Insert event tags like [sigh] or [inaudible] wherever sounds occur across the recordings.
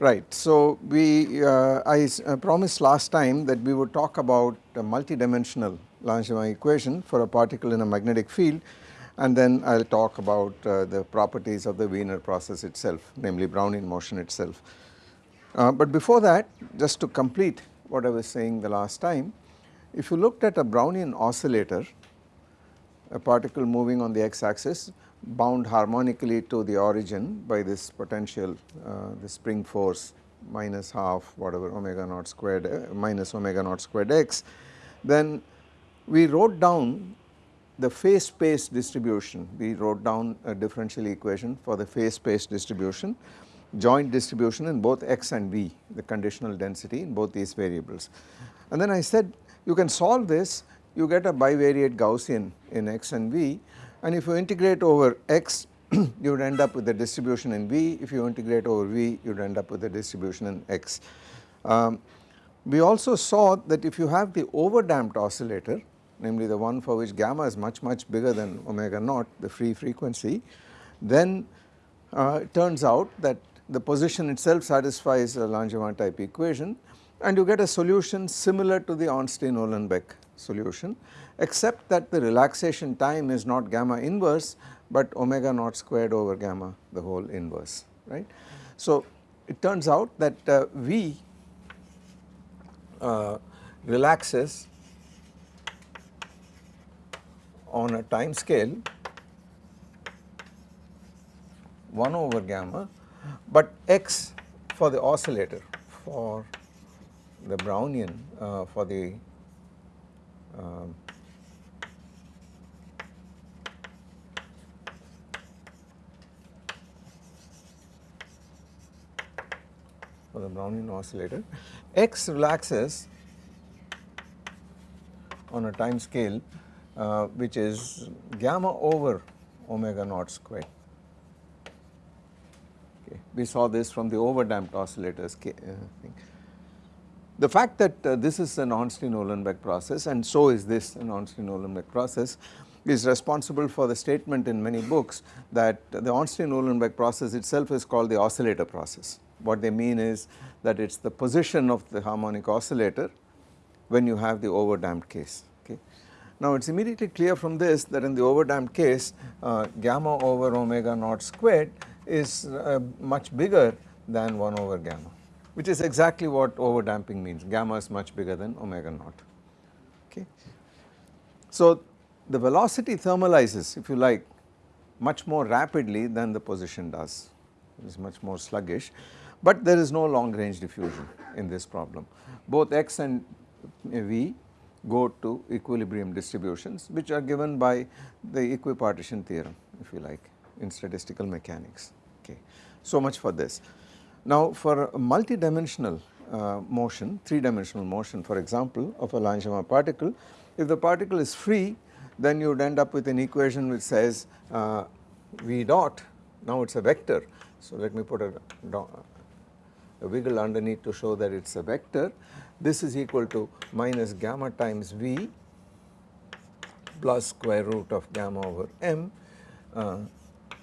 Right. So, we uh, I uh, promised last time that we would talk about a multidimensional Langevin equation for a particle in a magnetic field and then I will talk about uh, the properties of the Wiener process itself namely Brownian motion itself. Uh, but before that just to complete what I was saying the last time, if you looked at a Brownian oscillator, a particle moving on the x axis bound harmonically to the origin by this potential uh, the spring force minus half whatever omega naught squared uh, minus omega naught squared x, then we wrote down the phase space distribution, we wrote down a differential equation for the phase space distribution, joint distribution in both x and v, the conditional density in both these variables. And then I said you can solve this, you get a bivariate Gaussian in x and v and if you integrate over x [clears throat] you would end up with the distribution in v, if you integrate over v you would end up with the distribution in x. Um, we also saw that if you have the overdamped oscillator namely the one for which gamma is much much bigger than omega naught the free frequency then uh, it turns out that the position itself satisfies a Langevin type equation and you get a solution similar to the Ornstein-Uhlenbeck solution except that the relaxation time is not gamma inverse but omega naught squared over gamma the whole inverse right. So it turns out that uh, V uh, relaxes on a time scale 1 over gamma but x for the oscillator for the Brownian uh, for the um, the Brownian oscillator x relaxes on a time scale uh, which is gamma over omega naught squared. Okay. We saw this from the overdamped oscillators uh. The fact that uh, this is an Ornstein-Uhlenbeck process and so is this an Ornstein-Uhlenbeck process is responsible for the statement in many books that the Ornstein-Uhlenbeck process itself is called the oscillator process. What they mean is that it is the position of the harmonic oscillator when you have the overdamped case. Okay. Now it is immediately clear from this that in the overdamped case uh, gamma over omega naught squared is uh, much bigger than 1 over gamma which is exactly what overdamping means gamma is much bigger than omega naught okay. So the velocity thermalizes if you like much more rapidly than the position does it is much more sluggish but there is no long range diffusion in this problem both x and v go to equilibrium distributions which are given by the equipartition theorem if you like in statistical mechanics okay. So much for this. Now for multidimensional uh, motion, 3 dimensional motion for example of a Langevin particle, if the particle is free then you would end up with an equation which says uh, V dot, now it is a vector. So let me put a, a wiggle underneath to show that it is a vector. This is equal to minus gamma times V plus square root of gamma over m, uh,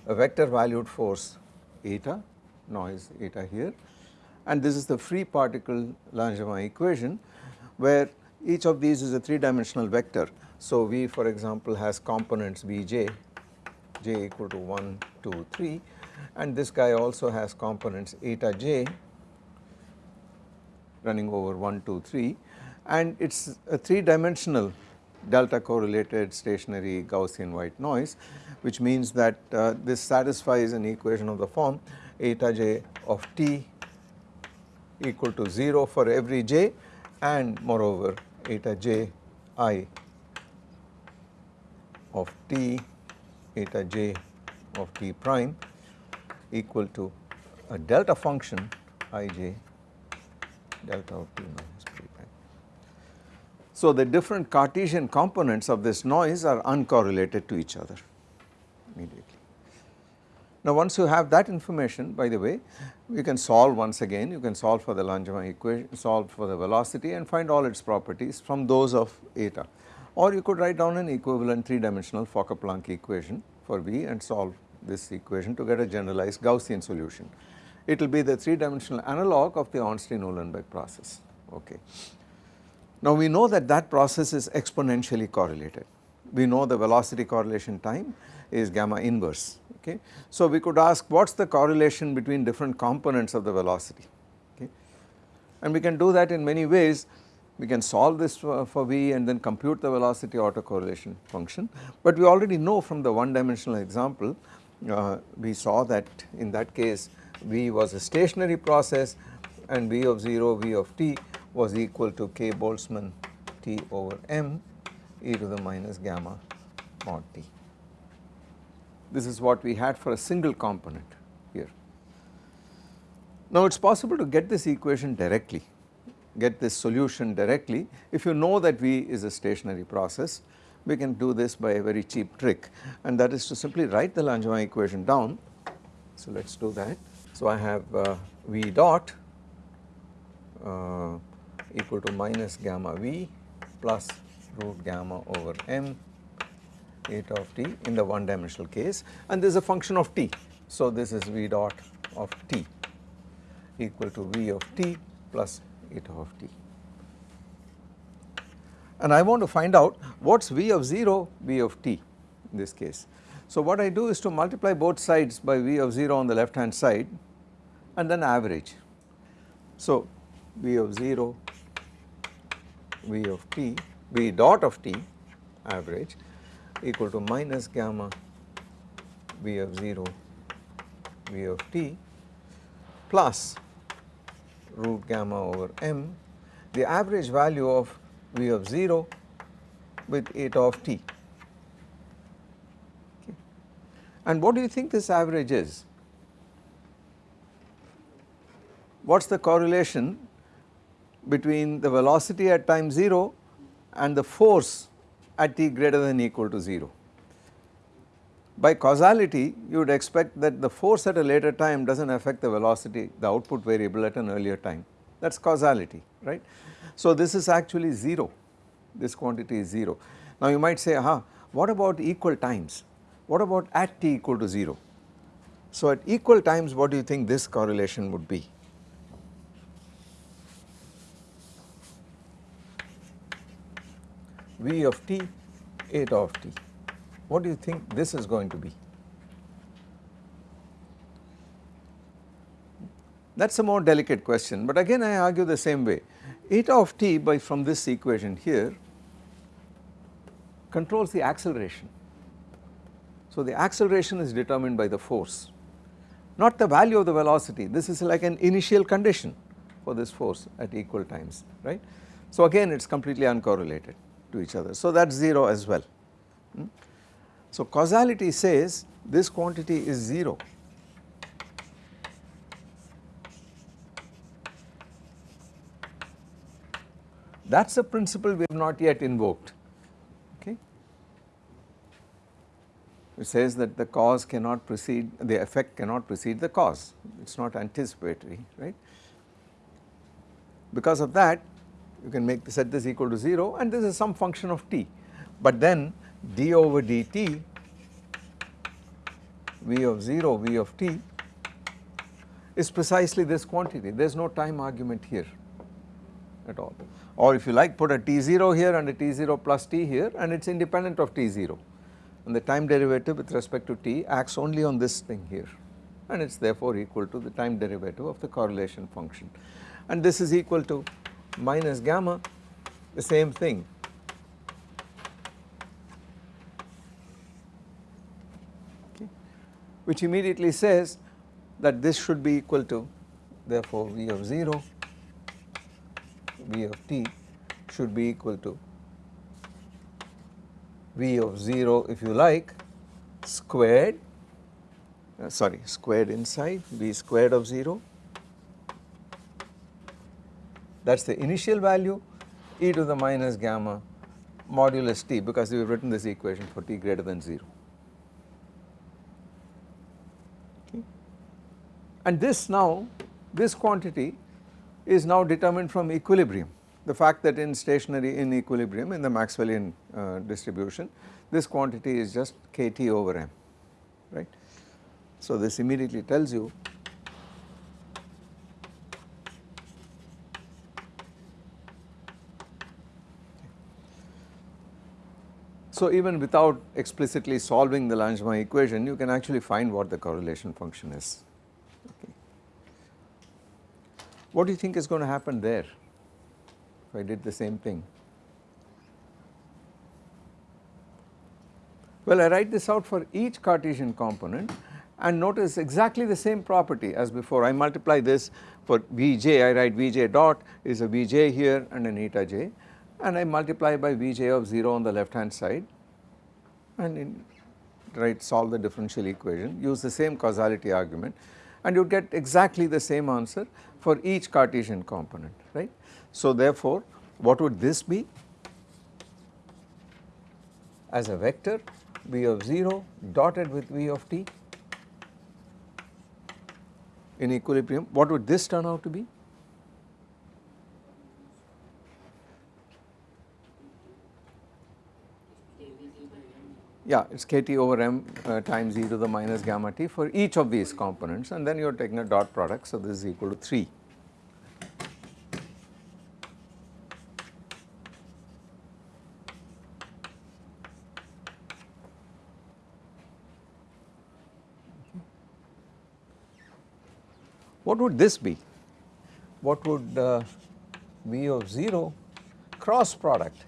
a vector valued force eta noise eta here and this is the free particle Langevin equation where each of these is a 3 dimensional vector. So V for example has components Vj, j equal to 1, 2, 3 and this guy also has components eta j running over 1, 2, 3 and it is a 3 dimensional delta correlated stationary Gaussian white noise which means that uh, this satisfies an equation of the form eta j of t equal to 0 for every j and moreover eta j i of t eta j of t prime equal to a delta function i j delta of minus p prime. So the different Cartesian components of this noise are uncorrelated to each other immediately. Now once you have that information by the way you can solve once again you can solve for the Langevin equation solve for the velocity and find all its properties from those of eta or you could write down an equivalent 3 dimensional Fokker-Planck equation for V and solve this equation to get a generalized Gaussian solution. It will be the 3 dimensional analog of the Ornstein-Uhlenbeck process okay. Now we know that that process is exponentially correlated. We know the velocity correlation time is gamma inverse okay. So we could ask what is the correlation between different components of the velocity okay. And we can do that in many ways we can solve this for, for V and then compute the velocity autocorrelation function. But we already know from the one dimensional example uh, we saw that in that case V was a stationary process and V of 0 V of t was equal to k Boltzmann T over m e to the minus gamma mod t. This is what we had for a single component here. Now it is possible to get this equation directly, get this solution directly if you know that V is a stationary process we can do this by a very cheap trick and that is to simply write the Langevin equation down. So let us do that. So I have uh, V dot uh, equal to minus gamma v plus root gamma over m eta of t in the one dimensional case and this is a function of t. So this is v dot of t equal to v of t plus eta of t. And I want to find out what is v of 0 v of t in this case. So what I do is to multiply both sides by v of 0 on the left hand side and then average. So v of 0 v of t v dot of t average equal to minus gamma v of 0 v of t plus root gamma over m the average value of v of 0 with eta of t. Okay. And what do you think this average is? What is the correlation between the velocity at time 0 and the force at t greater than equal to 0. By causality you would expect that the force at a later time does not affect the velocity the output variable at an earlier time that is causality right. So this is actually 0 this quantity is 0. Now you might say aha what about equal times what about at t equal to 0. So at equal times what do you think this correlation would be? V of t, eta of t. What do you think this is going to be? That is a more delicate question, but again I argue the same way. Eta of t by from this equation here controls the acceleration. So the acceleration is determined by the force, not the value of the velocity. This is like an initial condition for this force at equal times, right. So again it is completely uncorrelated to each other. So that is 0 as well. Hmm? So causality says this quantity is 0. That is a principle we have not yet invoked, okay. It says that the cause cannot precede, the effect cannot precede the cause, it is not anticipatory, right. Because of that you can make set this equal to 0 and this is some function of t. But then d over dt v of 0 v of t is precisely this quantity. There is no time argument here at all. Or if you like put a t0 here and a t0 plus t here and it is independent of t0 and the time derivative with respect to t acts only on this thing here. And it is therefore equal to the time derivative of the correlation function. And this is equal to minus gamma the same thing. Which immediately says that this should be equal to therefore V of 0 V of t should be equal to V of 0 if you like squared uh, sorry squared inside V squared of 0 that is the initial value e to the minus gamma modulus t because we have written this equation for t greater than 0. Okay. And this now, this quantity is now determined from equilibrium. The fact that in stationary in equilibrium in the Maxwellian uh, distribution, this quantity is just kT over m, right. So this immediately tells you So even without explicitly solving the Langevin equation you can actually find what the correlation function is. Okay. What do you think is going to happen there if I did the same thing? Well I write this out for each Cartesian component and notice exactly the same property as before I multiply this for Vj I write Vj dot is a Vj here and an eta j and I multiply by Vj of 0 on the left hand side. And in, right solve the differential equation. Use the same causality argument. And you get exactly the same answer for each Cartesian component right. So therefore what would this be? As a vector v of 0 dotted with v of t in equilibrium. What would this turn out to be? Yeah, it is kT over m uh, times e to the minus gamma t for each of these components and then you are taking a dot product so this is equal to 3. What would this be? What would uh, V of 0 cross product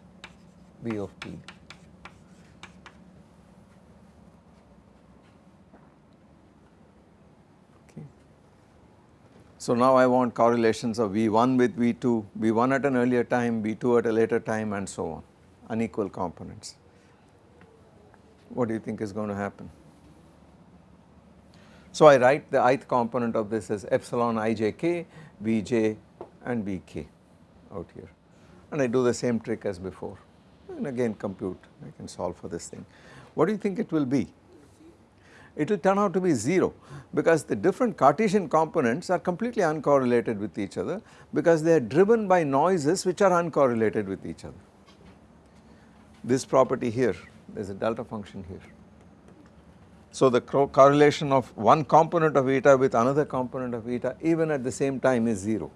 V of t? Okay. So now I want correlations of V1 with V2, V1 at an earlier time, V2 at a later time and so on, unequal components. What do you think is going to happen? So I write the ith component of this as epsilon ijk, vj and vk out here and I do the same trick as before and again compute I can solve for this thing. What do you think it will be? It will turn out to be 0 because the different Cartesian components are completely uncorrelated with each other because they are driven by noises which are uncorrelated with each other. This property here there is a delta function here so the correlation of one component of eta with another component of eta even at the same time is 0.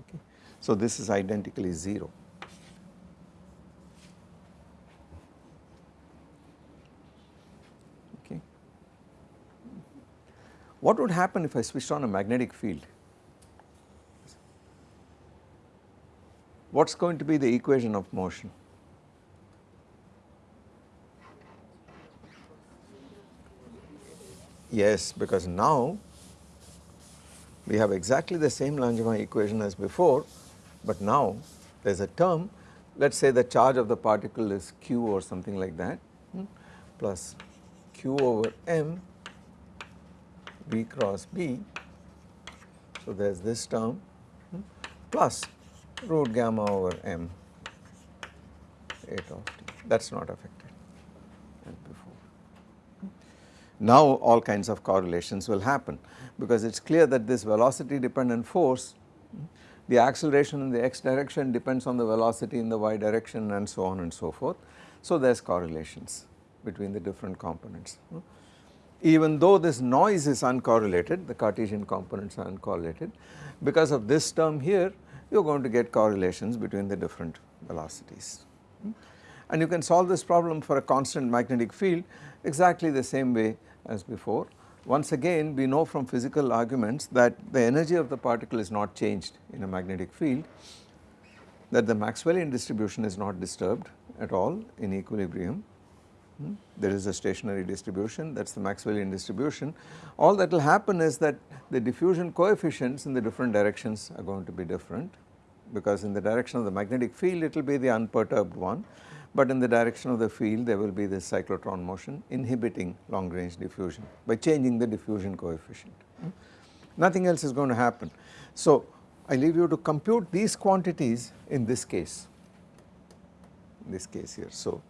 Okay. So this is identically 0. Okay. What would happen if I switched on a magnetic field? What is going to be the equation of motion? Yes, because now we have exactly the same Langevin equation as before, but now there is a term let us say the charge of the particle is q or something like that hmm, plus q over m b cross b. So there is this term hmm, plus root gamma over m eta of t that is not affected. Now all kinds of correlations will happen because it is clear that this velocity dependent force the acceleration in the x direction depends on the velocity in the y direction and so on and so forth. So there is correlations between the different components. Even though this noise is uncorrelated the Cartesian components are uncorrelated because of this term here you are going to get correlations between the different velocities. And you can solve this problem for a constant magnetic field exactly the same way as before. Once again we know from physical arguments that the energy of the particle is not changed in a magnetic field, that the Maxwellian distribution is not disturbed at all in equilibrium. There is a stationary distribution that is the Maxwellian distribution. All that will happen is that the diffusion coefficients in the different directions are going to be different because in the direction of the magnetic field it will be the unperturbed one but in the direction of the field there will be this cyclotron motion inhibiting long range diffusion by changing the diffusion coefficient. Nothing else is going to happen. So I leave you to compute these quantities in this case, in this case here. So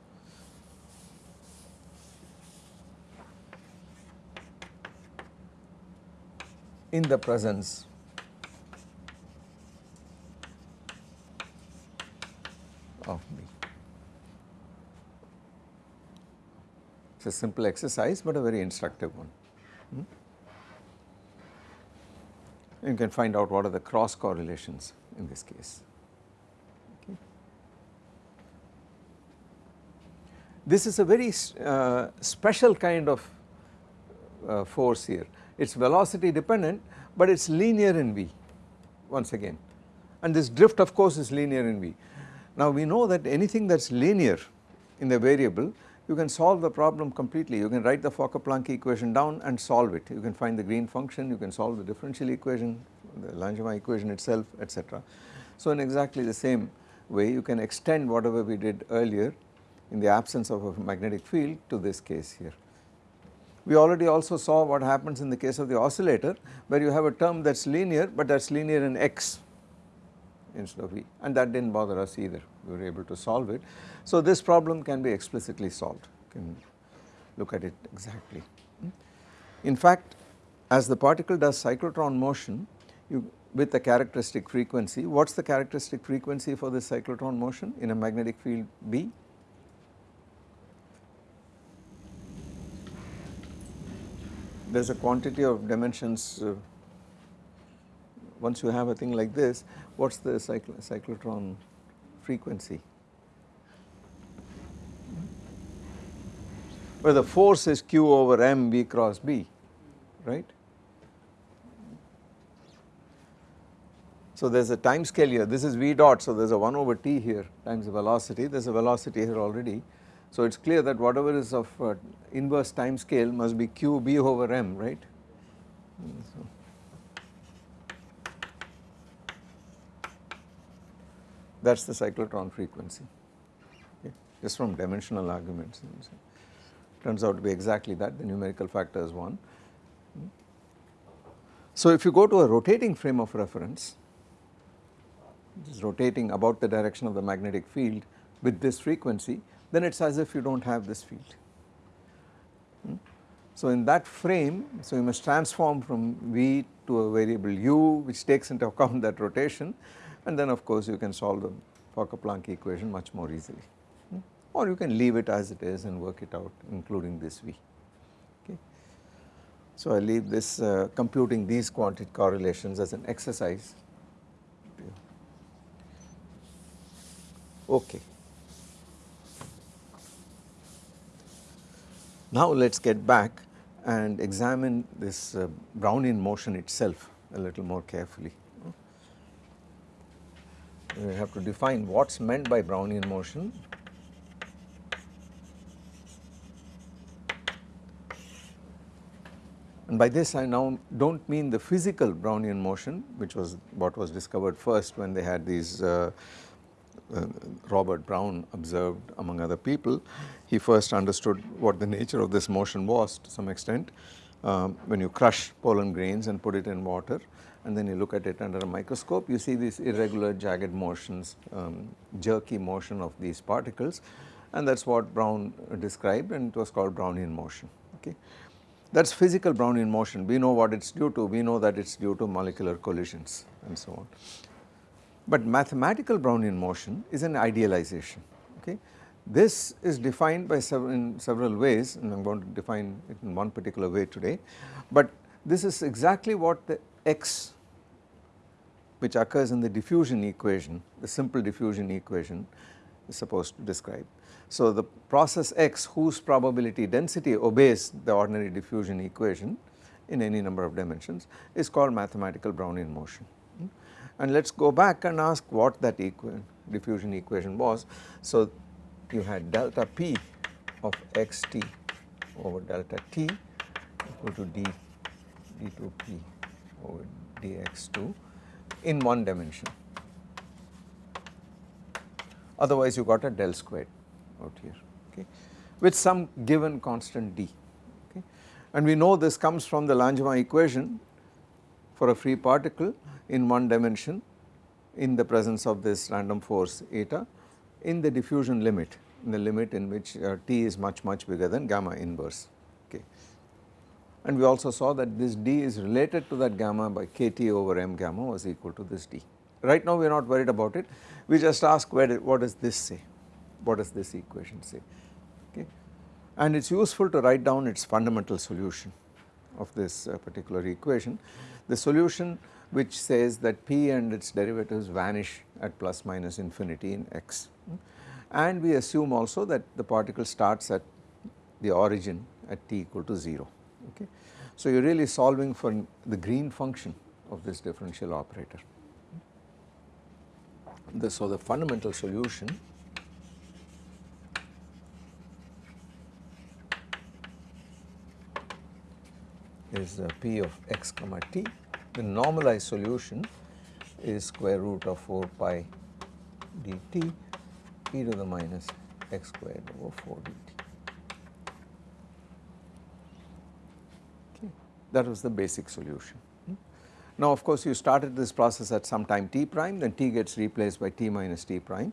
in the presence of me. It is a simple exercise but a very instructive one. Hmm? You can find out what are the cross correlations in this case. This is a very uh, special kind of uh, force here. It is velocity dependent but it is linear in V once again and this drift of course is linear in V. Now we know that anything that is linear in the variable you can solve the problem completely you can write the Fokker-Planck equation down and solve it you can find the green function you can solve the differential equation the Langevin equation itself etc. So in exactly the same way you can extend whatever we did earlier in the absence of a magnetic field to this case here. We already also saw what happens in the case of the oscillator where you have a term that is linear but that is linear in x instead of v and that did not bother us either we were able to solve it. So this problem can be explicitly solved you can look at it exactly. In fact as the particle does cyclotron motion you with the characteristic frequency what is the characteristic frequency for this cyclotron motion in a magnetic field B there is a quantity of dimensions uh, once you have a thing like this what is the cycl cyclotron frequency? Where the force is q over m v cross b right. So there is a time scale here. This is v dot so there is a 1 over t here times the velocity. There is a velocity here already so it is clear that whatever is of uh, inverse time scale must be q b over m right. So that is the cyclotron frequency okay, just from dimensional arguments turns out to be exactly that the numerical factor is 1. So if you go to a rotating frame of reference which is rotating about the direction of the magnetic field with this frequency then it is as if you do not have this field. Hmm? So in that frame, so you must transform from V to a variable u which takes into account that rotation and then of course you can solve the Fokker-Planck equation much more easily hmm? or you can leave it as it is and work it out including this V. Okay. So I leave this uh, computing these quantity correlations as an exercise. Okay. Now let us get back and examine this uh, Brownian motion itself a little more carefully. We have to define what is meant by Brownian motion. And by this I now do not mean the physical Brownian motion which was what was discovered first when they had these uh, uh, Robert Brown observed among other people. He first understood what the nature of this motion was to some extent. Um, when you crush pollen grains and put it in water and then you look at it under a microscope you see these irregular jagged motions um, jerky motion of these particles. And that is what Brown described and it was called Brownian motion okay. That is physical Brownian motion. We know what it is due to. We know that it is due to molecular collisions and so on. But mathematical Brownian motion is an idealization okay this is defined by in several ways and I am going to define it in one particular way today, but this is exactly what the x which occurs in the diffusion equation, the simple diffusion equation is supposed to describe. So the process x whose probability density obeys the ordinary diffusion equation in any number of dimensions is called mathematical Brownian motion. And let us go back and ask what that diffusion equation was. So you had delta p of xt over delta t equal to d d2p over dx2 in one dimension. Otherwise you got a del squared out here okay with some given constant d okay and we know this comes from the Langevin equation for a free particle in one dimension in the presence of this random force eta in the diffusion limit in the limit in which uh, t is much much bigger than gamma inverse okay. And we also saw that this d is related to that gamma by kt over m gamma was equal to this d. Right now we are not worried about it we just ask where what does this say what does this equation say okay and it is useful to write down its fundamental solution of this uh, particular equation. The solution which says that p and its derivatives vanish at plus minus infinity in x and we assume also that the particle starts at the origin at t equal to 0 okay. So you are really solving for the green function of this differential operator. The, so the fundamental solution is p of x comma t. The normalized solution is square root of 4 pi dt e to the minus x squared over 4 dt. Okay. That was the basic solution. Now of course you started this process at some time t prime then t gets replaced by t minus t prime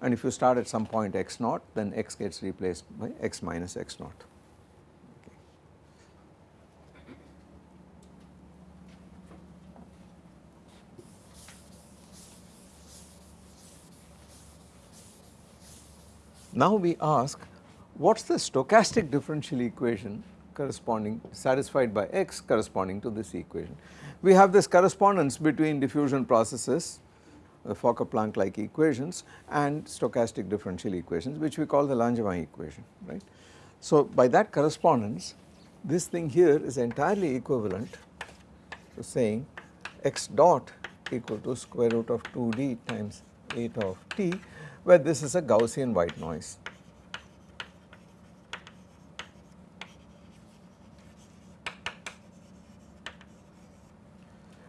and if you start at some point x naught then x gets replaced by x minus x naught. Now we ask what is the stochastic differential equation corresponding satisfied by x corresponding to this equation. We have this correspondence between diffusion processes the Fokker-Planck like equations and stochastic differential equations which we call the Langevin equation right. So by that correspondence this thing here is entirely equivalent to saying x dot equal to square root of 2d times eta of t where this is a Gaussian white noise.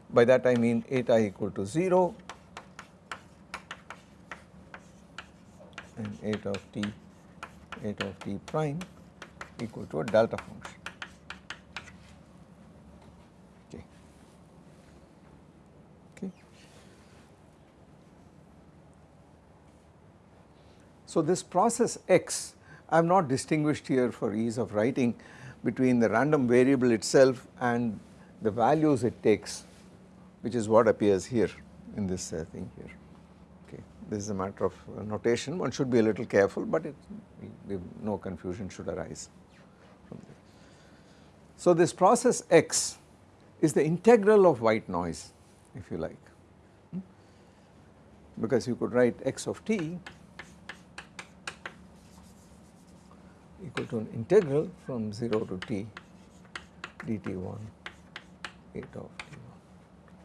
By that I mean eta equal to 0 and eta of t eta of t prime equal to a delta function. So, this process x I have not distinguished here for ease of writing between the random variable itself and the values it takes which is what appears here in this uh, thing here okay. This is a matter of uh, notation one should be a little careful but it, no confusion should arise from there. So this process x is the integral of white noise if you like hmm? because you could write x of t equal to an integral from 0 to t dt1 eta of t1.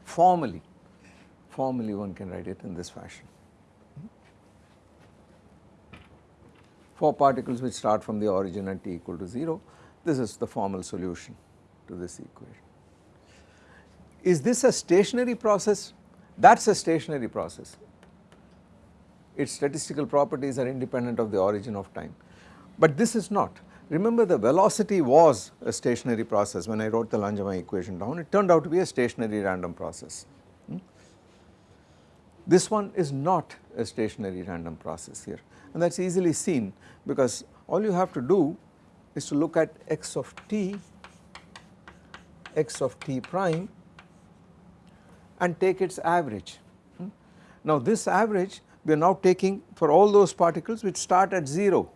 Formally, formally one can write it in this fashion. For particles which start from the origin at t equal to 0, this is the formal solution to this equation. Is this a stationary process? That is a stationary process. Its statistical properties are independent of the origin of time but this is not. Remember the velocity was a stationary process when I wrote the Langevin equation down, it turned out to be a stationary random process. Hmm? This one is not a stationary random process here and that is easily seen because all you have to do is to look at x of t, x of t prime and take its average. Hmm? Now this average we are now taking for all those particles which start at 0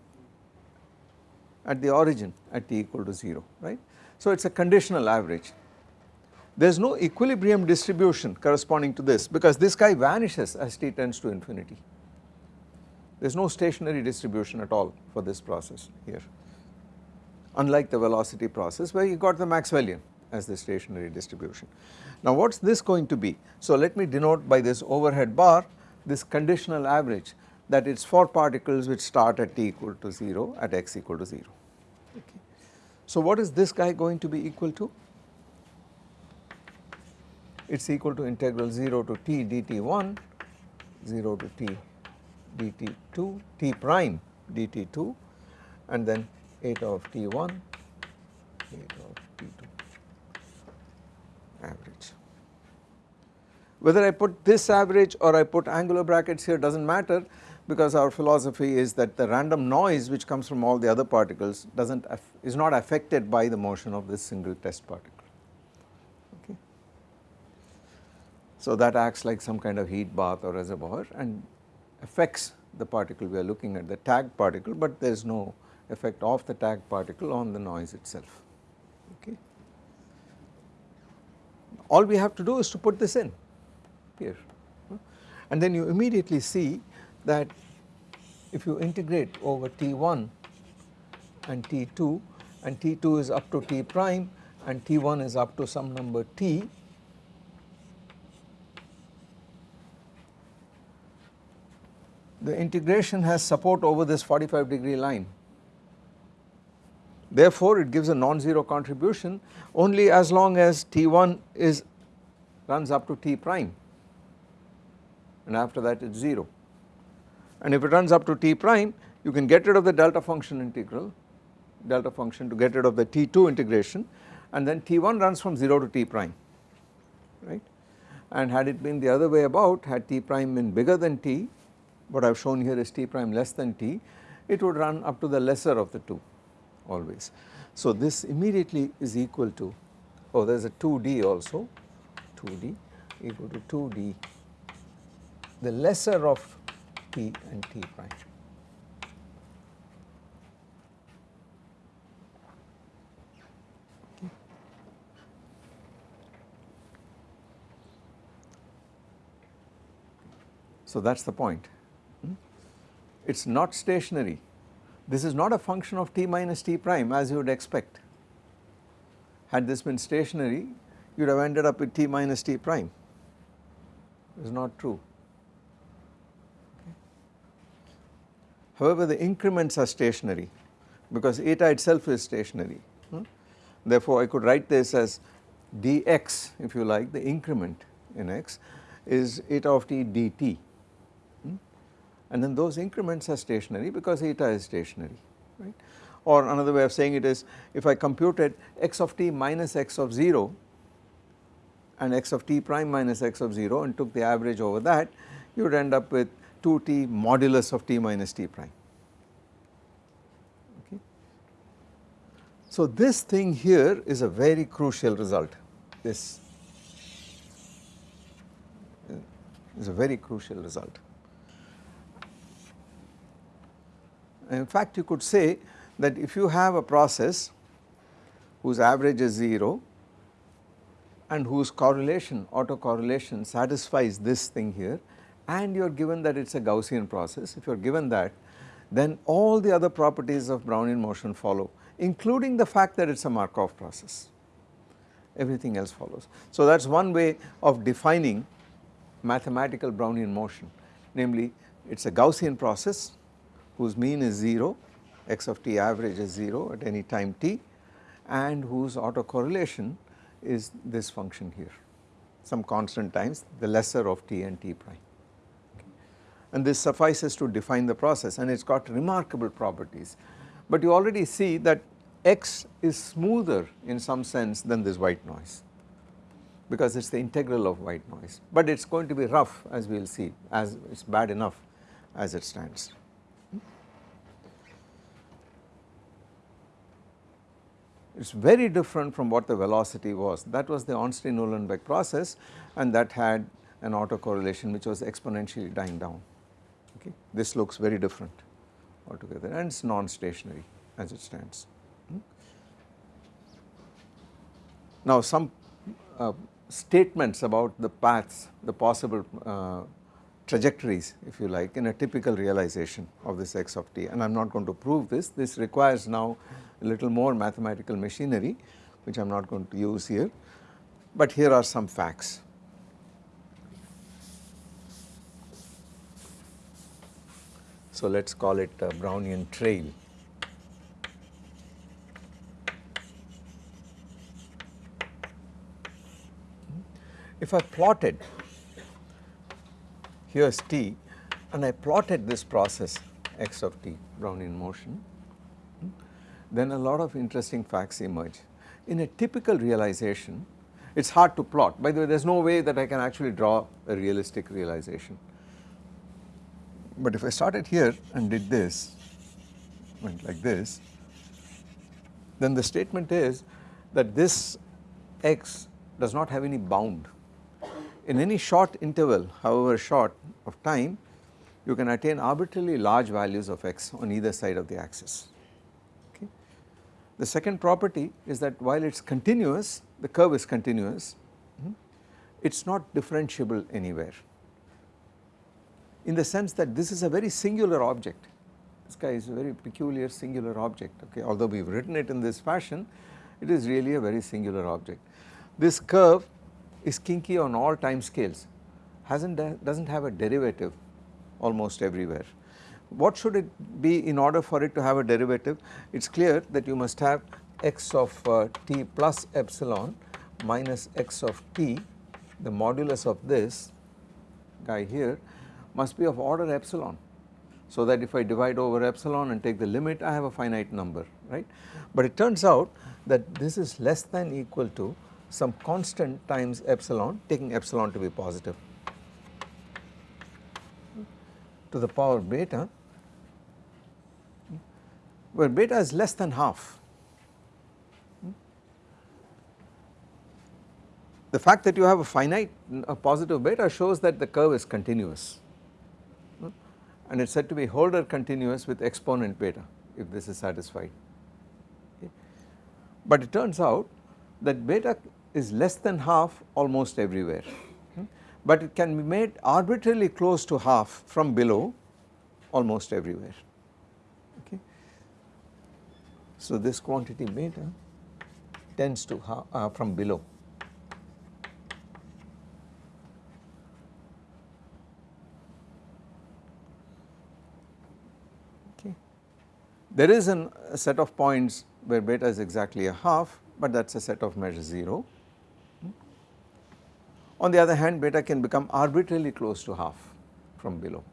at the origin at t equal to 0 right. So it is a conditional average. There is no equilibrium distribution corresponding to this because this guy vanishes as t tends to infinity. There is no stationary distribution at all for this process here unlike the velocity process where you got the Maxwellian as the stationary distribution. Now what is this going to be? So let me denote by this overhead bar this conditional average that it is for particles which start at t equal to 0 at x equal to 0. Okay. So what is this guy going to be equal to? It is equal to integral 0 to t dt1, 0 to t dt2, t prime dt2 and then eta of t1, eta of t2 average. Whether I put this average or I put angular brackets here does not matter because our philosophy is that the random noise which comes from all the other particles does not is not affected by the motion of this single test particle. Okay. So that acts like some kind of heat bath or reservoir and affects the particle we are looking at the tagged particle but there is no effect of the tagged particle on the noise itself. Okay. All we have to do is to put this in here and then you immediately see that if you integrate over T1 and T2 and T2 is up to T prime and T1 is up to some number T the integration has support over this 45 degree line. Therefore, it gives a non-zero contribution only as long as T1 is runs up to T prime and after that it is 0. And if it runs up to T prime you can get rid of the delta function integral delta function to get rid of the T2 integration and then T1 runs from 0 to T prime right and had it been the other way about had T prime been bigger than T what I have shown here is T prime less than T it would run up to the lesser of the two always. So this immediately is equal to oh there is a 2D also 2D equal to 2D the lesser of T and T prime. So that is the point. Hmm? It is not stationary. This is not a function of t minus t prime as you would expect. Had this been stationary, you would have ended up with t minus t prime. It is not true. However, the increments are stationary because eta itself is stationary. Hmm? Therefore, I could write this as dx if you like the increment in x is eta of t dt and then those increments are stationary because eta is stationary right or another way of saying it is if I computed x of t minus x of 0 and x of t prime minus x of 0 and took the average over that you would end up with 2t modulus of t minus t prime okay. So this thing here is a very crucial result this is a very crucial result. In fact, you could say that if you have a process whose average is 0 and whose correlation autocorrelation satisfies this thing here and you are given that it is a Gaussian process, if you are given that then all the other properties of Brownian motion follow including the fact that it is a Markov process, everything else follows. So that is one way of defining mathematical Brownian motion namely it is a Gaussian process whose mean is 0, x of t average is 0 at any time t and whose autocorrelation is this function here some constant times the lesser of t and t prime. And this suffices to define the process and it has got remarkable properties. But you already see that x is smoother in some sense than this white noise because it is the integral of white noise but it is going to be rough as we will see as it is bad enough as it stands. It is very different from what the velocity was that was the Ornstein-Uhlenbeck process and that had an autocorrelation which was exponentially dying down okay. This looks very different altogether and it is non-stationary as it stands. Hmm. Now some uh, statements about the paths, the possible uh, trajectories if you like in a typical realization of this x of t and I am not going to prove this, this requires now a little more mathematical machinery which I am not going to use here, but here are some facts. So let us call it a Brownian trail. If I plotted here is t and I plotted this process x of t Brownian motion then a lot of interesting facts emerge. In a typical realization, it is hard to plot. By the way, there is no way that I can actually draw a realistic realization. But if I started here and did this, went like this, then the statement is that this x does not have any bound. In any short interval, however short of time, you can attain arbitrarily large values of x on either side of the axis. The second property is that while it is continuous, the curve is continuous, hmm, it is not differentiable anywhere in the sense that this is a very singular object. this guy is a very peculiar singular object okay although we have written it in this fashion it is really a very singular object. This curve is kinky on all time scales has not does not have a derivative almost everywhere. What should it be in order for it to have a derivative? It is clear that you must have x of uh, t plus epsilon minus x of t the modulus of this guy here must be of order epsilon. So that if I divide over epsilon and take the limit I have a finite number right. But it turns out that this is less than equal to some constant times epsilon taking epsilon to be positive to the power beta where beta is less than half. The fact that you have a finite a positive beta shows that the curve is continuous and it is said to be Holder continuous with exponent beta if this is satisfied. Okay. But it turns out that beta is less than half almost everywhere but it can be made arbitrarily close to half from below almost everywhere. Okay. So this quantity beta tends to uh, from below. There is an, a set of points where beta is exactly a half but that is a set of measure 0 hmm? on the other hand beta can become arbitrarily close to half from below.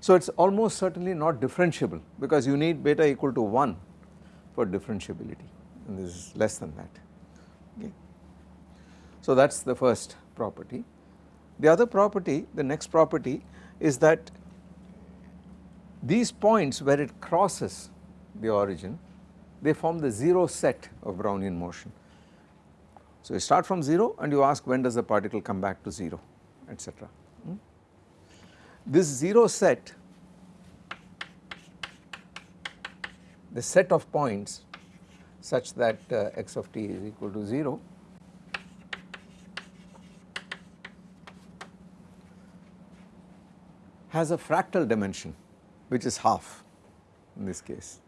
So it is almost certainly not differentiable because you need beta equal to 1 for differentiability and this is less than that. Okay. So that is the first property. The other property, the next property is that these points where it crosses the origin they form the 0 set of Brownian motion. So you start from 0 and you ask when does the particle come back to 0 etc. Hmm? This 0 set the set of points such that uh, x of t is equal to 0 has a fractal dimension which is half in this case.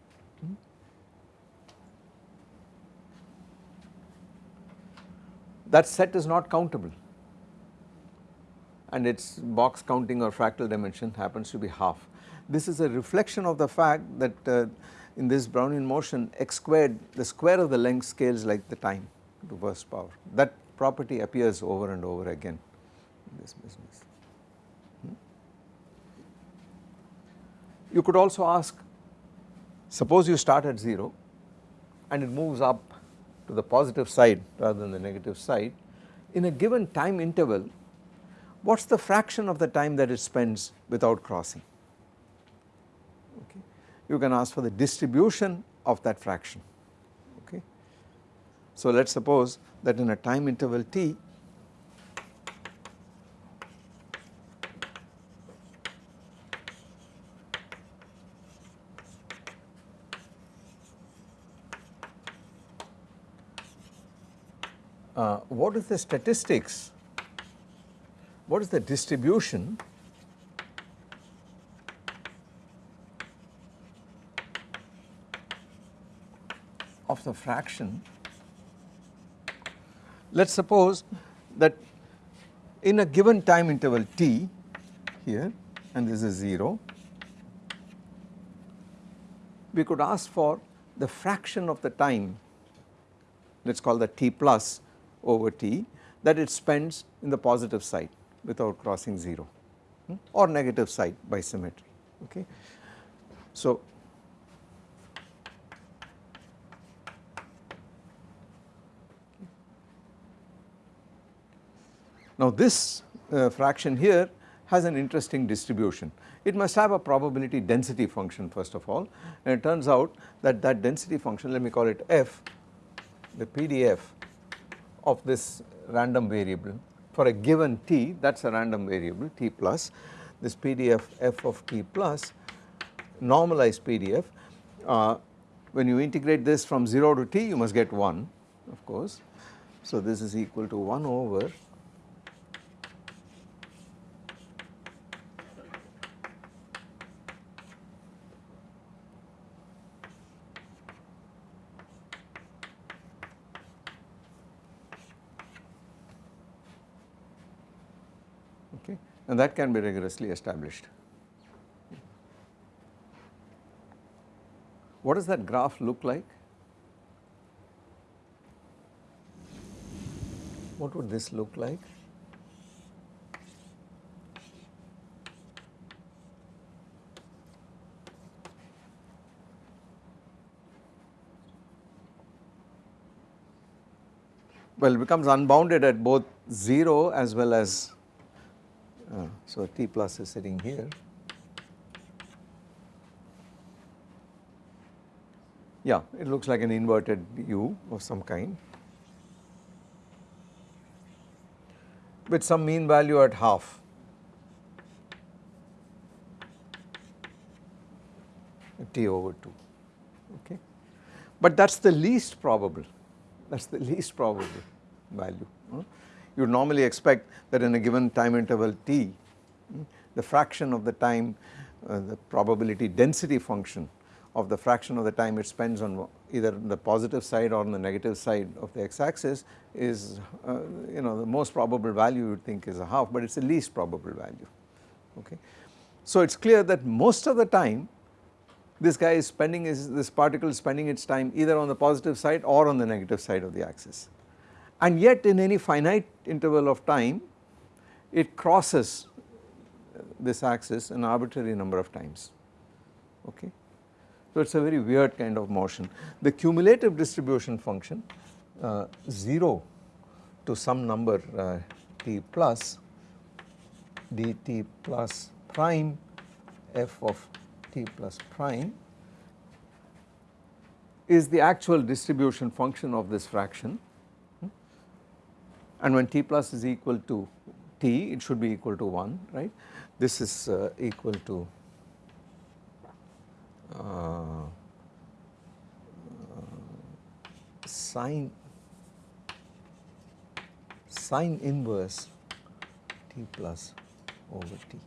that set is not countable and its box counting or fractal dimension happens to be half. This is a reflection of the fact that uh, in this Brownian motion x squared the square of the length scales like the time to first power that property appears over and over again in this business. You could also ask suppose you start at 0 and it moves up to the positive side rather than the negative side in a given time interval what is the fraction of the time that it spends without crossing okay. You can ask for the distribution of that fraction okay. So let us suppose that in a time interval t uh, what is the statistics, what is the distribution? Of the fraction. Let us suppose that in a given time interval t here and this is 0, we could ask for the fraction of the time. Let us call that t plus over t that it spends in the positive side without crossing 0 hmm, or negative side by symmetry okay. So now this uh, fraction here has an interesting distribution. It must have a probability density function first of all and it turns out that that density function let me call it f the PDF of this random variable for a given t that is a random variable t plus this PDF f of t plus normalized PDF uh, when you integrate this from 0 to t you must get 1 of course. So this is equal to 1 over okay and that can be rigorously established. What does that graph look like? What would this look like? well it becomes unbounded at both 0 as well as so t plus is sitting here. Yeah, it looks like an inverted u of some kind with some mean value at half. t over 2 okay but that is the least probable that is the least probable value. You would normally expect that in a given time interval t, the fraction of the time, uh, the probability density function of the fraction of the time it spends on either the positive side or on the negative side of the x axis is uh, you know the most probable value you would think is a half but it is the least probable value okay. So it is clear that most of the time this guy is spending his, this particle is spending its time either on the positive side or on the negative side of the axis. And yet in any finite interval of time it crosses this axis an arbitrary number of times okay. So it is a very weird kind of motion. The cumulative distribution function uh, 0 to some number uh, t plus dt plus prime f of t plus prime is the actual distribution function of this fraction and when t plus is equal to t it should be equal to 1 right this is uh, equal to uh, sine sine inverse t plus over t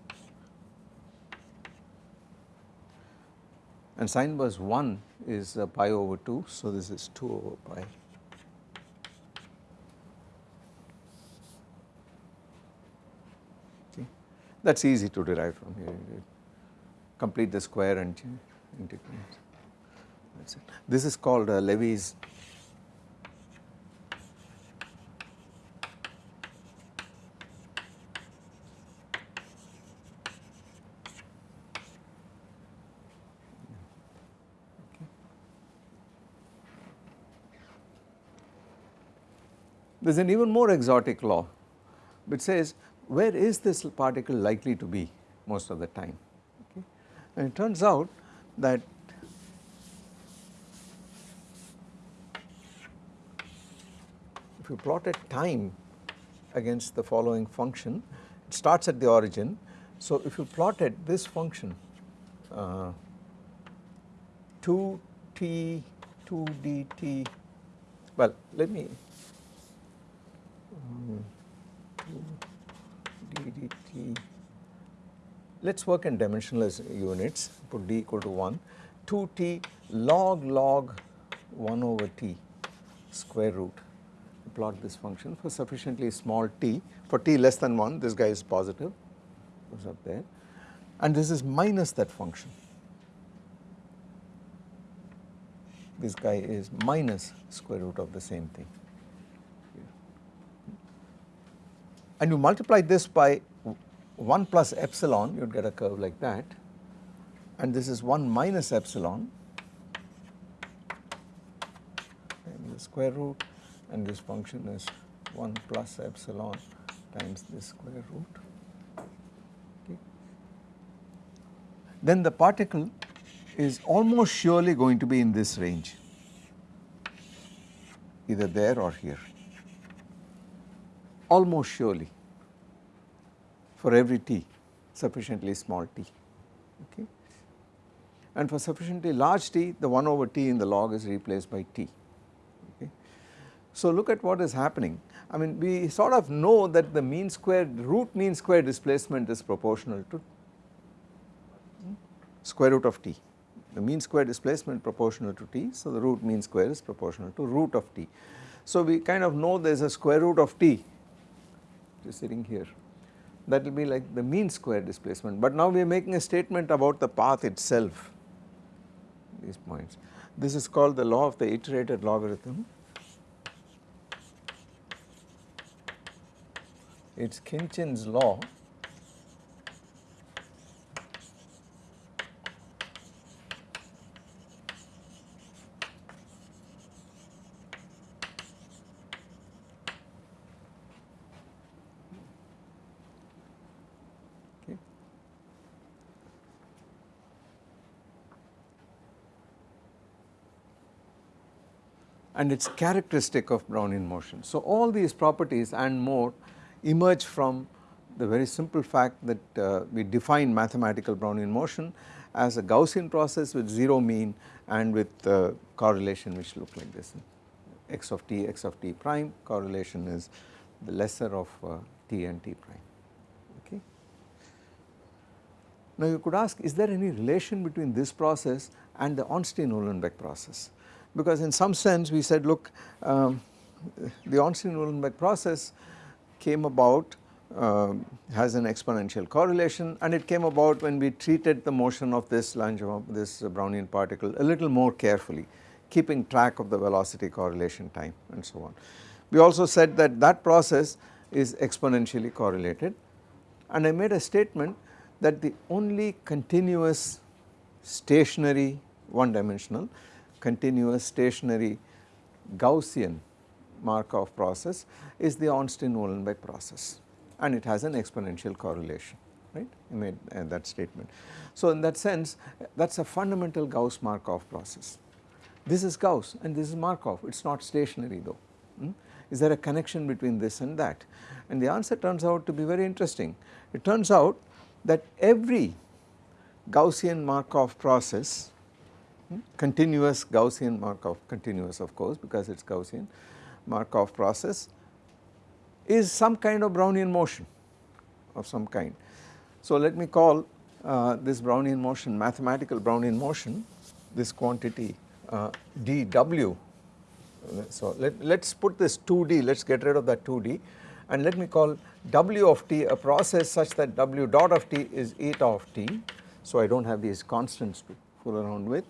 and sine inverse 1 is uh, pi over 2 so this is 2 over pi. Okay. That is easy to derive from here complete the square and integrate that is it. This is called uh, Levy's There is an even more exotic law which says where is this particle likely to be most of the time okay. And it turns out that if you plot a time against the following function it starts at the origin. So if you plotted this function uh, 2t 2 dt well let me Hmm. Let us work in dimensionless units, put d equal to 1, 2t log log 1 over t square root. Plot this function for sufficiently small t, for t less than 1 this guy is positive, goes up there and this is minus that function. This guy is minus square root of the same thing. and you multiply this by 1 plus epsilon you would get a curve like that and this is 1 minus epsilon and the square root and this function is 1 plus epsilon times this square root. Okay. Then the particle is almost surely going to be in this range either there or here almost surely for every t sufficiently small t okay? And for sufficiently large t the 1 over t in the log is replaced by t okay. So look at what is happening. I mean we sort of know that the mean square root mean square displacement is proportional to square root of t the mean square displacement proportional to t so the root mean square is proportional to root of t. So we kind of know there is a square root of t just sitting here that will be like the mean square displacement. But now we are making a statement about the path itself, these points. This is called the law of the iterated logarithm. It is Khinchin's law and it is characteristic of Brownian motion. So, all these properties and more emerge from the very simple fact that uh, we define mathematical Brownian motion as a Gaussian process with 0 mean and with uh, correlation which look like this x of t x of t prime correlation is the lesser of uh, t and t prime okay. Now you could ask is there any relation between this process and the Ornstein-Uhlenbeck process because in some sense we said look um, the Ornstein-Uhlenbeck process came about um, has an exponential correlation and it came about when we treated the motion of this Langevin this Brownian particle a little more carefully keeping track of the velocity correlation time and so on. We also said that that process is exponentially correlated and I made a statement that the only continuous stationary one dimensional continuous stationary Gaussian Markov process is the Ornstein-Uhlenbeck process and it has an exponential correlation right I made uh, that statement. So in that sense that is a fundamental Gauss Markov process. This is Gauss and this is Markov it is not stationary though. Hmm? Is there a connection between this and that and the answer turns out to be very interesting. It turns out that every Gaussian Markov process continuous Gaussian Markov continuous of course because it is Gaussian Markov process is some kind of Brownian motion of some kind. So let me call uh, this Brownian motion mathematical Brownian motion this quantity uh, dw. So let, us put this 2d let us get rid of that 2d and let me call w of t a process such that w dot of t is eta of t. So I do not have these constants to fool around with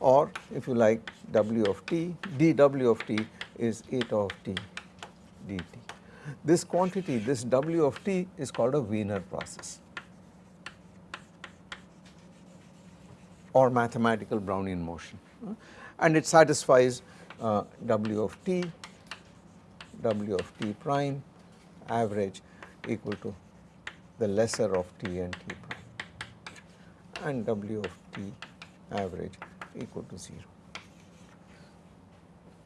or if you like w of t dw of t is eta of t dt. This quantity this w of t is called a Wiener process. Or mathematical Brownian motion. And it satisfies uh, w of t w of t prime average equal to the lesser of t and t prime. And w of t average equal to 0.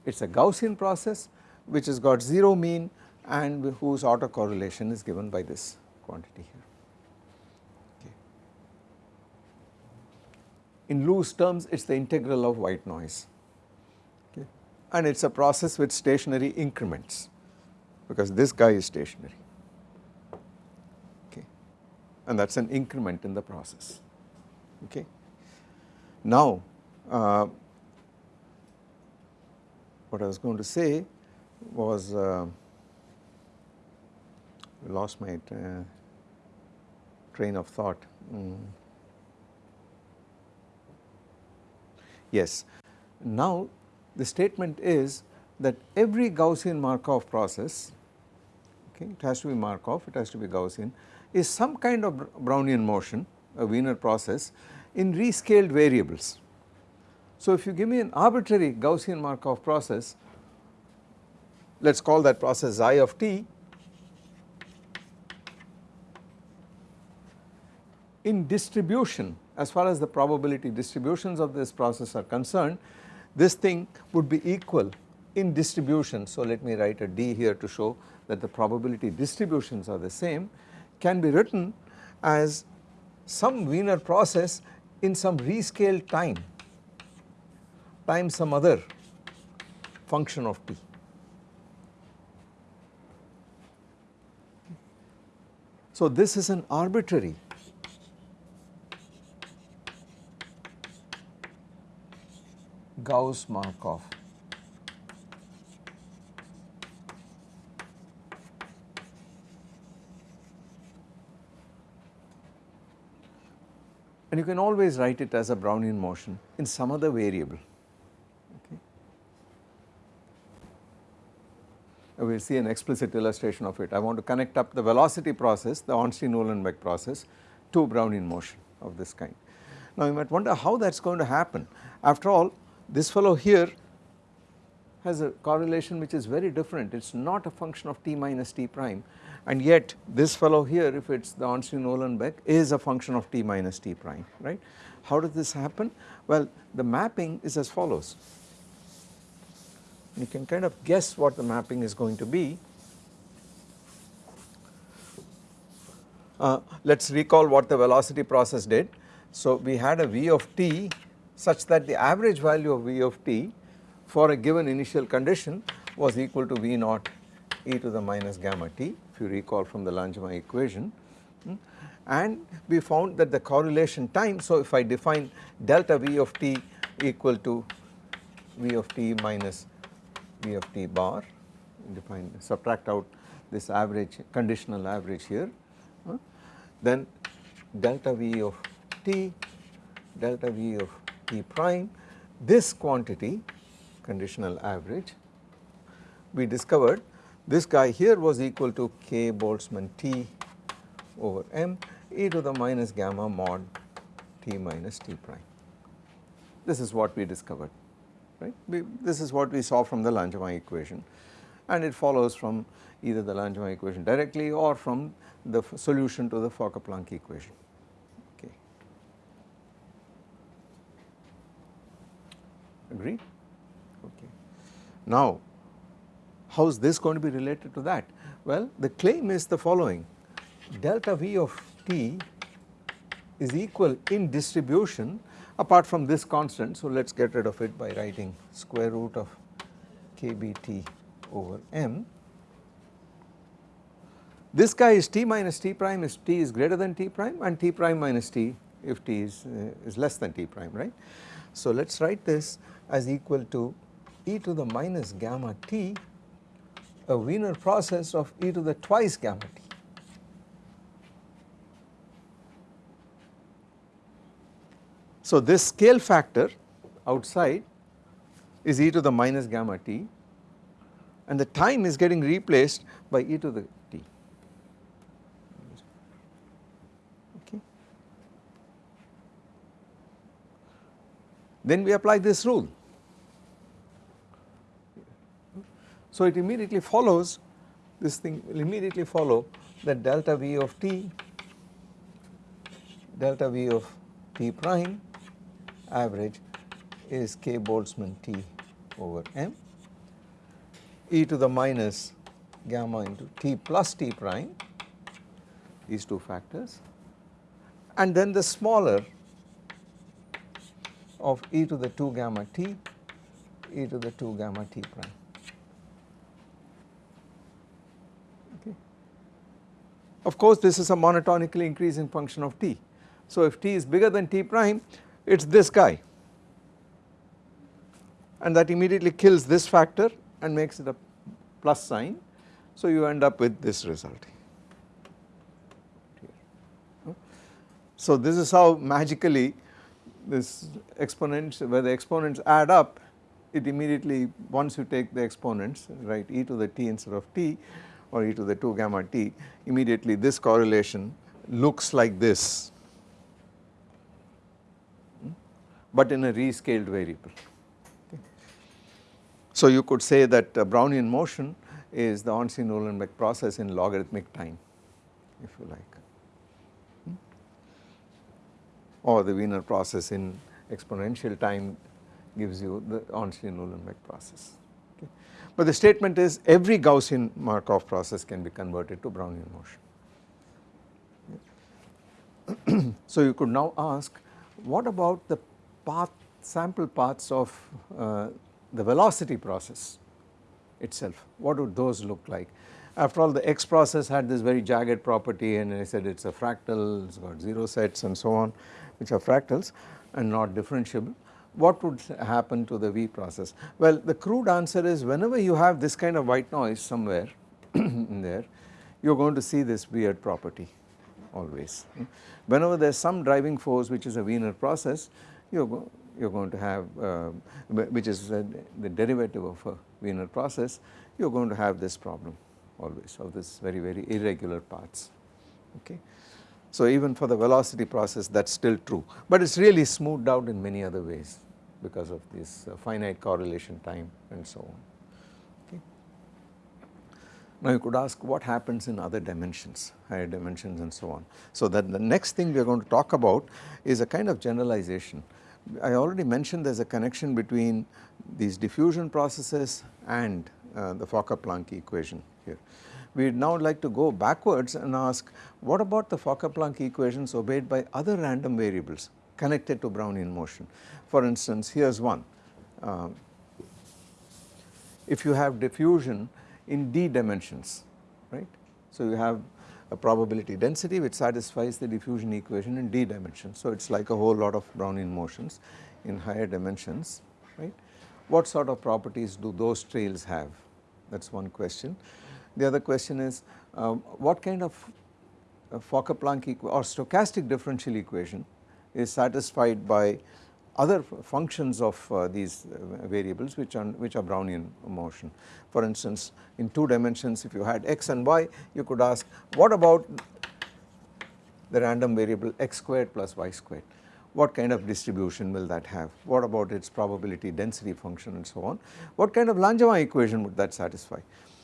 It is a Gaussian process which has got 0 mean and whose autocorrelation is given by this quantity here. Okay. In loose terms it is the integral of white noise okay. and it is a process with stationary increments because this guy is stationary okay and that is an increment in the process okay. Now uh, what I was going to say was uh, lost my uh, train of thought. Mm. Yes, now the statement is that every Gaussian Markov process, okay, it has to be Markov, it has to be Gaussian, is some kind of Brownian motion, a Wiener process in rescaled variables. So if you give me an arbitrary Gaussian Markov process, let us call that process xi of t, in distribution as far as the probability distributions of this process are concerned, this thing would be equal in distribution. So let me write a d here to show that the probability distributions are the same can be written as some Wiener process in some rescaled time times some other function of t. So this is an arbitrary Gauss Markov. And you can always write it as a Brownian motion in some other variable. Okay. We will see an explicit illustration of it. I want to connect up the velocity process, the Ornstein-Uhlenbeck process to Brownian motion of this kind. Now you might wonder how that is going to happen. After all this fellow here has a correlation which is very different, it is not a function of t minus t prime and yet this fellow here if it is the Ornstein-Uhlenbeck is a function of t minus t prime right. How does this happen? Well the mapping is as follows. You can kind of guess what the mapping is going to be. Uh, let us recall what the velocity process did. So we had a v of t such that the average value of v of t for a given initial condition was equal to v naught e to the minus gamma t if you recall from the Langevin equation hmm. and we found that the correlation time so if I define delta v of t equal to v of t minus v of t bar define subtract out this average conditional average here uh, then delta v of t delta v of t prime this quantity conditional average we discovered this guy here was equal to k Boltzmann T over m e to the minus gamma mod t minus t prime. This is what we discovered right. We, this is what we saw from the Langevin equation and it follows from either the Langevin equation directly or from the solution to the Fokker-Planck equation. Okay. Now how is this going to be related to that? Well, the claim is the following delta V of t is equal in distribution apart from this constant. So, let us get rid of it by writing square root of kbt over m. This guy is t minus t prime if t is greater than t prime and t prime minus t if t is, uh, is less than t prime right. So, let us write this as equal to e to the minus gamma t a Wiener process of e to the twice gamma t. So this scale factor outside is e to the minus gamma t and the time is getting replaced by e to the t. Okay. Then we apply this rule So it immediately follows this thing will immediately follow that delta V of t delta V of t prime average is k Boltzmann t over m e to the minus gamma into t plus t prime these two factors and then the smaller of e to the 2 gamma t e to the 2 gamma t prime. Of course, this is a monotonically increasing function of t. So, if t is bigger than t prime it is this guy and that immediately kills this factor and makes it a plus sign. So, you end up with this result. So, this is how magically this exponents where the exponents add up it immediately once you take the exponents right e to the t instead of t or e to the 2 gamma t immediately this correlation looks like this. Hmm, but in a rescaled variable. So you could say that Brownian motion is the Ornstein-Uhlenbeck process in logarithmic time if you like. Hmm, or the Wiener process in exponential time gives you the Ornstein-Uhlenbeck process. But the statement is every Gaussian Markov process can be converted to Brownian motion. [clears throat] so you could now ask what about the path sample paths of uh, the velocity process itself, what would those look like? After all the X process had this very jagged property and I said it is a fractal, it has got 0 sets and so on which are fractals and not differentiable what would happen to the V process? Well, the crude answer is whenever you have this kind of white noise somewhere [clears throat] in there, you are going to see this weird property, always. Whenever there is some driving force which is a Wiener process you are go, you are going to have uh, which is uh, the derivative of a Wiener process you are going to have this problem always of this very very irregular paths okay. So even for the velocity process that is still true but it is really smoothed out in many other ways because of this uh, finite correlation time and so on. Okay. Now you could ask what happens in other dimensions, higher dimensions and so on. So that the next thing we are going to talk about is a kind of generalization. I already mentioned there is a connection between these diffusion processes and uh, the Fokker-Planck equation here. We would now like to go backwards and ask what about the Fokker-Planck equations obeyed by other random variables connected to Brownian motion. For instance, here is one. Uh, if you have diffusion in d dimensions, right. So, you have a probability density which satisfies the diffusion equation in d dimensions. So, it is like a whole lot of Brownian motions in higher dimensions, right. What sort of properties do those trails have? That is one question. The other question is uh, what kind of uh, Fokker-Planck or stochastic differential equation is satisfied by other functions of uh, these uh, variables which are which are Brownian motion. For instance, in two dimensions if you had x and y you could ask what about the random variable x squared plus y squared what kind of distribution will that have what about its probability density function and so on what kind of Langevin equation would that satisfy.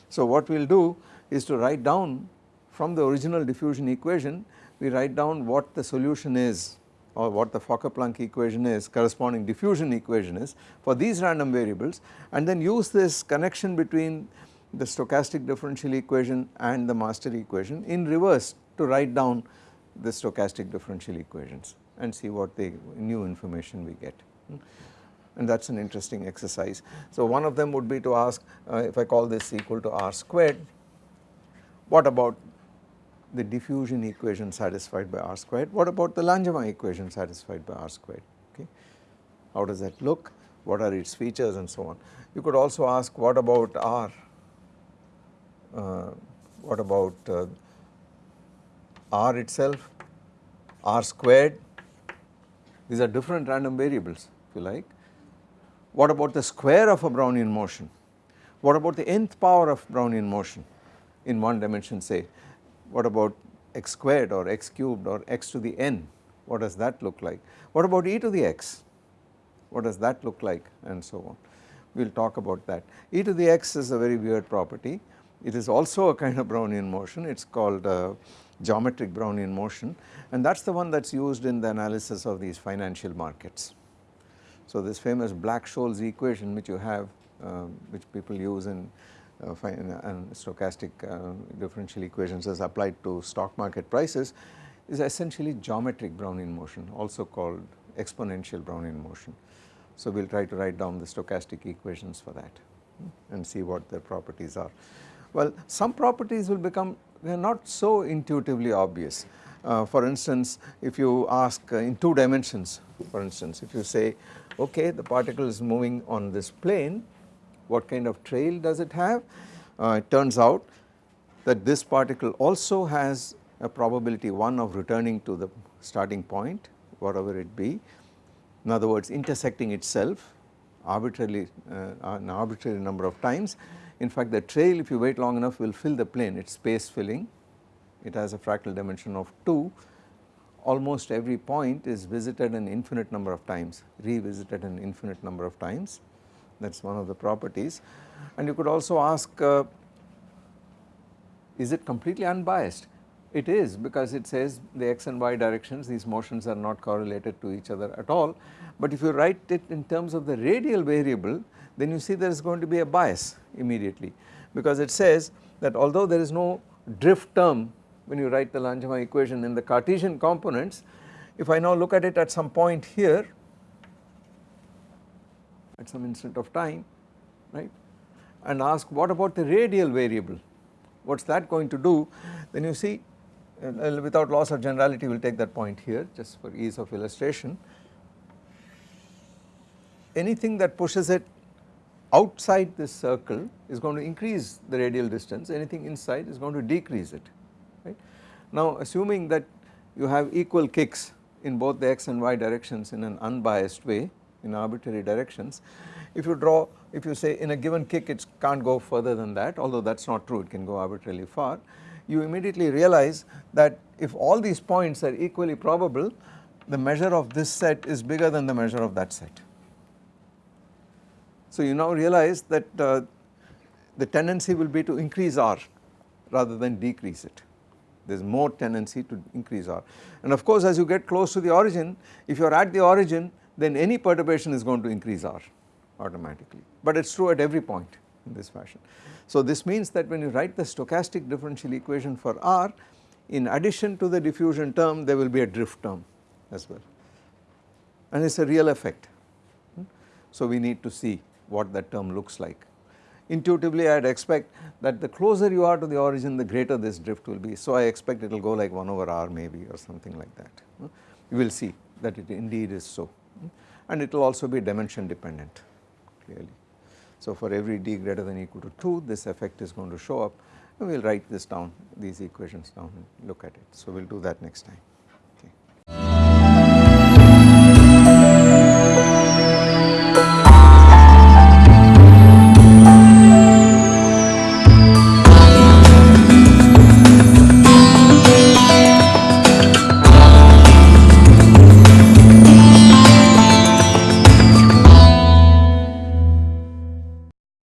So what we will do is to write down from the original diffusion equation we write down what the solution is or what the Fokker-Planck equation is corresponding diffusion equation is for these random variables and then use this connection between the stochastic differential equation and the master equation in reverse to write down the stochastic differential equations and see what the new information we get and that is an interesting exercise. So one of them would be to ask uh, if I call this equal to r squared what about the diffusion equation satisfied by R squared. What about the Langevin equation satisfied by R squared? Okay. How does that look? What are its features and so on. You could also ask what about R, uh, what about uh, R itself, R squared, these are different random variables if you like. What about the square of a Brownian motion? What about the nth power of Brownian motion in one dimension say what about x squared or x cubed or x to the n, what does that look like? What about e to the x, what does that look like and so on. We will talk about that. e to the x is a very weird property, it is also a kind of Brownian motion, it is called uh, geometric Brownian motion and that is the one that is used in the analysis of these financial markets. So this famous Black-Scholes equation which you have uh, which people use in and stochastic uh, differential equations as applied to stock market prices is essentially geometric Brownian motion also called exponential Brownian motion. So we will try to write down the stochastic equations for that and see what their properties are. Well some properties will become they are not so intuitively obvious. Uh, for instance if you ask uh, in two dimensions for instance if you say okay the particle is moving on this plane what kind of trail does it have? Uh, it turns out that this particle also has a probability 1 of returning to the starting point whatever it be. In other words intersecting itself arbitrarily uh, an arbitrary number of times. In fact the trail if you wait long enough will fill the plane it is space filling it has a fractal dimension of 2 almost every point is visited an infinite number of times revisited an infinite number of times that is one of the properties. And you could also ask uh, is it completely unbiased? It is because it says the x and y directions these motions are not correlated to each other at all. But if you write it in terms of the radial variable then you see there is going to be a bias immediately. Because it says that although there is no drift term when you write the Langevin equation in the Cartesian components if I now look at it at some point here at some instant of time right? And ask what about the radial variable? What is that going to do? Then you see uh, without loss of generality we will take that point here just for ease of illustration. Anything that pushes it outside this circle is going to increase the radial distance. Anything inside is going to decrease it right. Now assuming that you have equal kicks in both the x and y directions in an unbiased way in arbitrary directions. If you draw, if you say in a given kick it can't go further than that although that is not true it can go arbitrarily far, you immediately realize that if all these points are equally probable the measure of this set is bigger than the measure of that set. So you now realize that uh, the tendency will be to increase R rather than decrease it. There is more tendency to increase R. And of course as you get close to the origin, if you are at the origin then any perturbation is going to increase R automatically, but it is true at every point in this fashion. So this means that when you write the stochastic differential equation for R, in addition to the diffusion term there will be a drift term as well and it is a real effect. Hmm? So we need to see what that term looks like. Intuitively I would expect that the closer you are to the origin the greater this drift will be. So I expect it will go like 1 over r maybe or something like that. Hmm? You will see that it indeed is so and it will also be dimension dependent clearly. So for every d greater than equal to 2 this effect is going to show up and we will write this down these equations down and look at it. So we will do that next time.